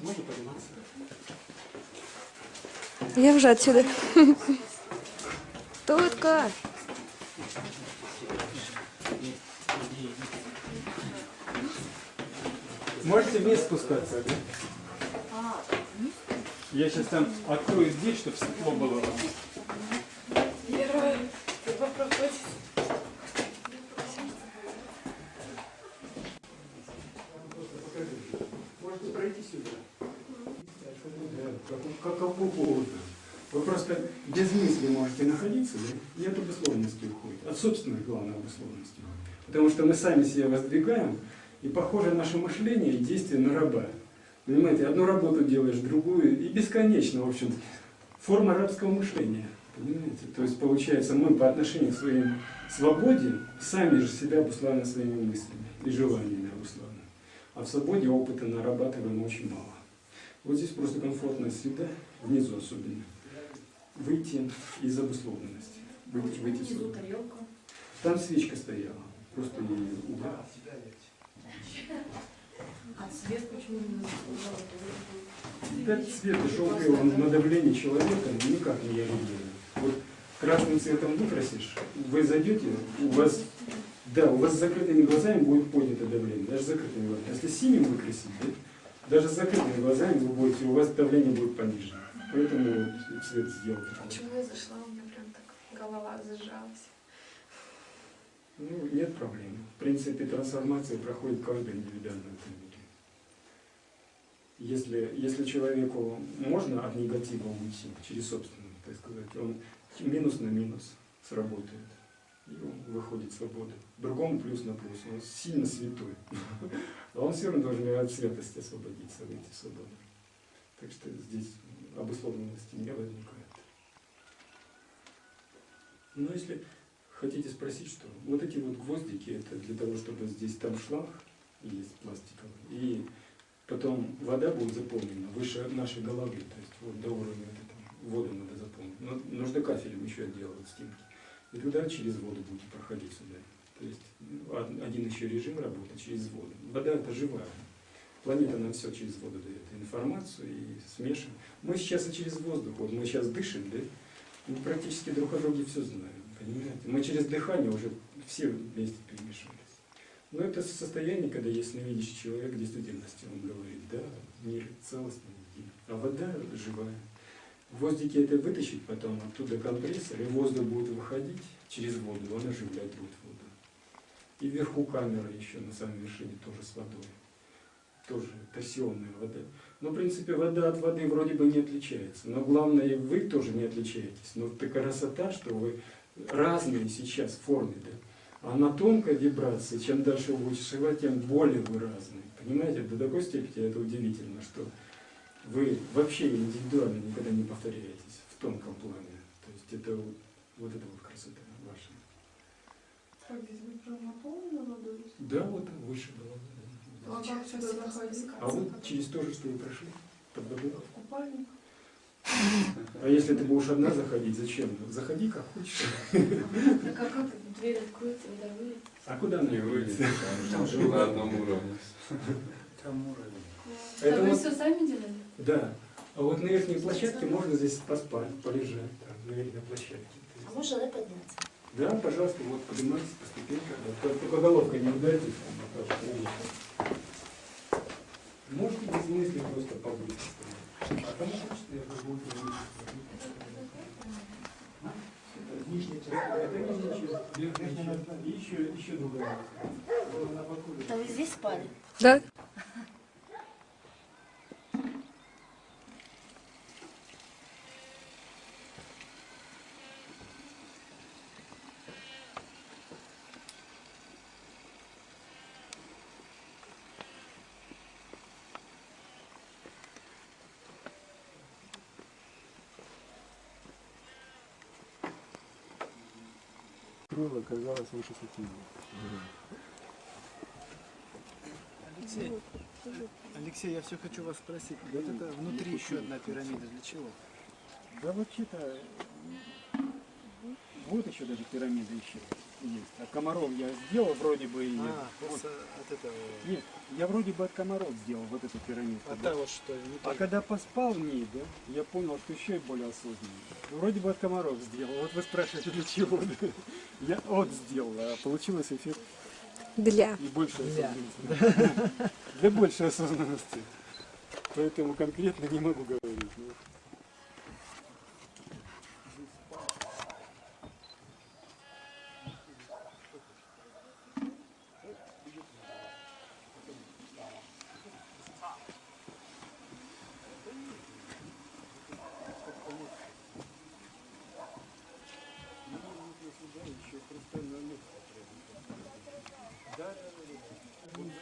Можно подниматься? Я вже отсюда. Тутка. Можете вниз спускаться, да? Я сейчас там открою дверь, чтобы светло было. Можете пройти сюда. Как, как угодно. Вы просто без мысли можете находиться, да? и от обусловленности уходит. От собственной, главной обусловленности. Потому что мы сами себя воздвигаем, и похоже наше мышление и действие на раба. Понимаете, одну работу делаешь, другую, и бесконечно, в общем форма рабского мышления. Понимаете? То есть, получается, мы по отношению к своей свободе сами же себя обуславливаем своими мыслями и желаниями обуславливаем. А в свободе опыта нарабатываем очень мало. Вот здесь просто комфортная среда, внизу особенно. Выйти из обусловленности. Выйти, выйти Внизу сюда. тарелка. Там свечка стояла. Просто ее убрал. А цвет почему не? Этот цвет желтый, он на давление человека никак не реагирует. Вот красным цветом выкрасишь, вы зайдете, у вас, да, у вас с закрытыми глазами будет поднято давление, даже с закрытыми глазами. Если синим выкрасить, да, даже с закрытыми глазами вы будете, у вас давление будет понижено. Поэтому цвет сделал такой. Почему я зашла, у меня прям так голова зажалась. Ну, нет проблем. В принципе, трансформация проходит каждый индивидуально в этом мире. Если, если человеку можно от негатива уйти через собственную, так сказать, он минус на минус сработает. И он выходит в свободу. Другому плюс на плюс. Он сильно святой. А он все равно должен от святости освободиться, выйти в. Так что здесь обусловленности не возникает. Но если хотите спросить, что вот эти вот гвоздики, это для того, чтобы здесь там шланг есть пластиковый, и потом вода будет заполнена выше нашей головы, то есть вот до уровня воду надо заполнить. Но нужно кафелем еще отделывать стенки. И туда через воду будете проходить сюда. То есть ну, од- один еще режим работы через воду. Вода это живая. Планета нам все через воду дает информацию и смешиваем. Мы сейчас и через воздух, вот мы сейчас дышим, да, мы практически друг о друге все знаем, понимаете? Мы через дыхание уже все вместе перемешались. Но это состояние, когда ясновидящий человек действительности, он говорит, да, мир целостный, а вода живая. В это вытащить потом, оттуда компрессор, и воздух будет выходить через воду, он оживлять будет воду. И вверху камера еще, на самой вершине тоже с водой. Тоже торсионная вода. Но, в принципе, вода от воды вроде бы не отличается. Но главное, вы тоже не отличаетесь. Но такая красота, что вы разные сейчас в форме, да. А на тонкой вибрации, чем дальше вы будете шивать, тем более вы разные. Понимаете, до такой степени это удивительно, что вы вообще индивидуально никогда не повторяетесь в тонком плане. То есть это вот, вот это вот красота ваша. Как здесь вы прям наполнены водой? Да, вот выше было. А как сюда заходить? А вот через то же, что вы прошли, под водой. В купальник? А если ты будешь одна заходить, зачем? Заходи как хочешь. Так а как дверь откроется, вода выйдет? А куда она Не выйдет, выйдет? там же на одном уровне. Там уровень. А Это вы все сами делали? Да. А вот на верхней площадке можно здесь поспать, полежать, там, на верхней площадке. А можно да, подняться? Да, пожалуйста, вот поднимайтесь по ступенькам. Вот, Только головкой не ударьтесь. там, вот. Можете без мысли просто побыть. А кому хочется, я буду Нижняя часть. Это нижняя часть. Верхняя часть. И еще, еще другая. Да вы здесь спали? Да? Крыло оказалось выше сатины. Алексей, Алексей, я все хочу вас спросить. Вот это внутри еще одна пирамида для чего? Да вообще-то, вот еще даже пирамида еще. Есть. От комаров я сделал вроде бы и... А, вот. от этого. Нет, я вроде бы от комаров сделал вот эту пирамидку. А да. вот что, не А так. когда поспал в ней, да, я понял, что еще и более осознанно. Вроде бы от комаров сделал. Вот вы спрашиваете, для чего? Я от сделал, а получилось эффект Для. и больше осознанности. Для большей осознанности. Поэтому конкретно не могу говорить.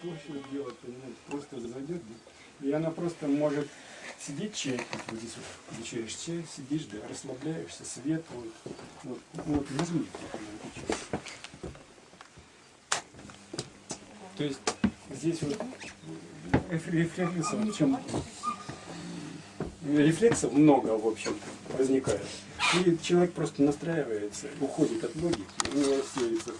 Точно делать, понимаете, просто зайдет, и она просто может сидеть чай, вот здесь вот включаешь чай, сидишь, да, расслабляешься, свет, вот, вот, вот возьми, вот, на эту чай. То есть здесь вот реф- рефлексов, в чем рефлексов много, в общем-то, возникает. И человек просто настраивается, уходит от логики, у него рассеивается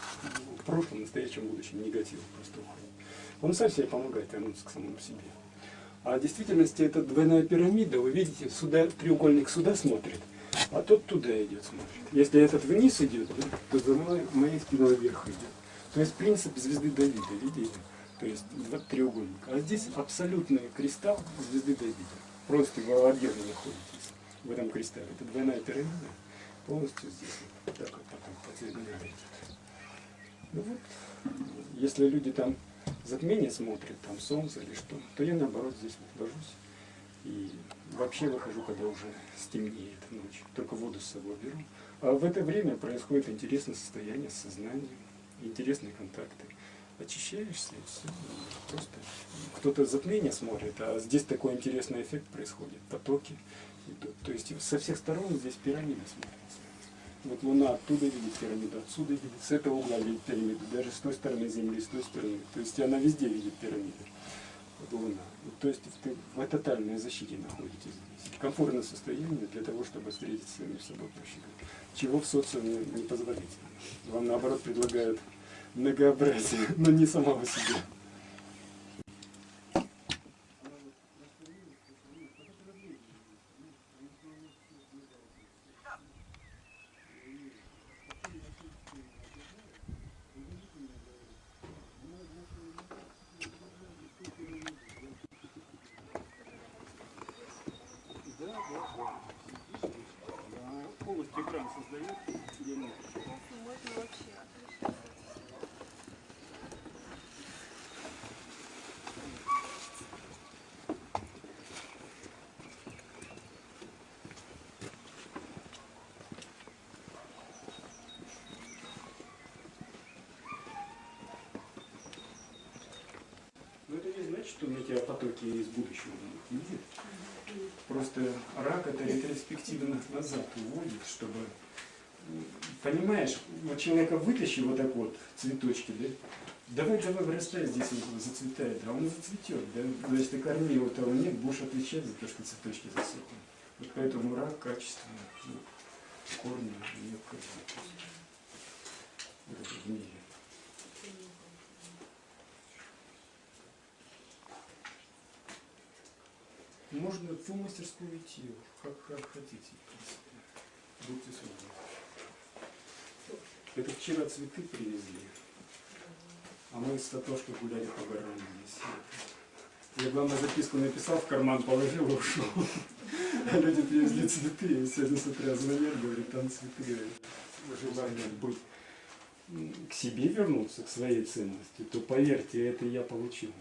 в прошлом, настоящем, будущем негатив просто уходит. Он сам себе помогает вернуться к самому себе. А в действительности это двойная пирамида, вы видите, сюда, треугольник сюда смотрит, а тот туда идет смотрит. Если этот вниз идет, то за мной, моей спиной вверх идет. То есть принцип звезды Давида, видите? То есть два треугольника. А здесь абсолютный кристалл звезды Давида. Просто отдельно находитесь в этом кристалле. Это двойная пирамида. Полностью здесь вот так вот потом по цвету. Ну вот, если люди там затмение смотрят, там солнце или что, то я наоборот здесь вот. И вообще выхожу, когда уже стемнеет ночь. Только воду с собой беру. А в это время происходит интересное состояние с сознанием, интересные контакты. Очищаешься и все. Просто кто-то затмение смотрит, а здесь такой интересный эффект происходит. Потоки идут. То есть со всех сторон здесь пирамида смотрится. Вот Луна оттуда видит пирамиду, отсюда видит, с этого угла видит пирамиду, даже с той стороны Земли, с той стороны. То есть она везде видит пирамиду. Вот Луна. То есть ты в тотальной защите находитесь здесь. Комфортное состояние для того, чтобы встретиться с собой, проще. Чего в социуме не позволительно. Вам наоборот предлагают многообразие, но не самого себя. Да, да, да. Да, Полностью экран создает, где можно. Можно вообще Но это не значит, что метеопотоки из будущего. Нет. Просто рак это ретроспективно назад уводит, чтобы... Понимаешь, вот человека вытащи вот так вот, цветочки, да? Давай, давай, вырастай здесь, он зацветает, а он зацветет, да? Значит, ты корней его того нет, будешь отвечать за то, что цветочки засохнут. Вот поэтому рак качественно, ну, корни необходимы в этом мире. Можно в мастерскую идти, как, как хотите, в принципе. Будьте свободны. Это вчера цветы привезли, а мы с Татошкой гуляли по горам здесь. Я, главное, записку написал, в карман положил и ушел. А люди привезли цветы, и сегодня с утра звонят, говорят, там цветы, желание быть к себе вернуться, к своей ценности, то поверьте, это я получил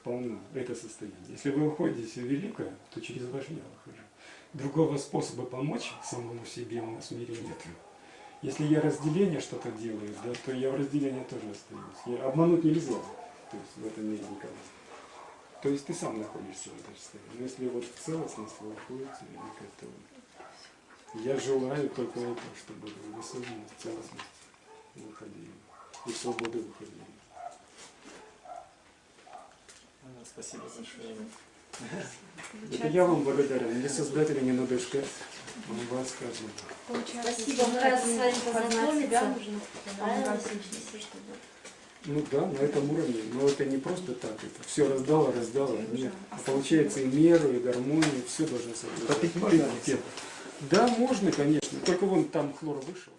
сполна, это состояние. Если вы уходите в великое, то через ваш я выхожу. Другого способа помочь самому себе у нас в мире нет. Если я разделение что-то делаю, да, то я в разделении тоже остаюсь. Я, обмануть нельзя, то есть в этом мире никого. То есть ты сам находишься в этом состоянии. Но если вот целостность вы уходите этому, я желаю только этого, чтобы в осознанность, в целостность выходили. И в свободу выходили. Спасибо большое. Это я вам благодарен. Мне создателя не надо искать. Он вам скажет. Спасибо, мы рады с вами познакомиться. Ну да, на этом уровне. Но это не просто так. Это все раздало, раздало. Нет. А получается и меру, и гармонию, все должно соблюдать. Попить можно, Приоритет. Да, можно, конечно. Только вон там хлор вышел.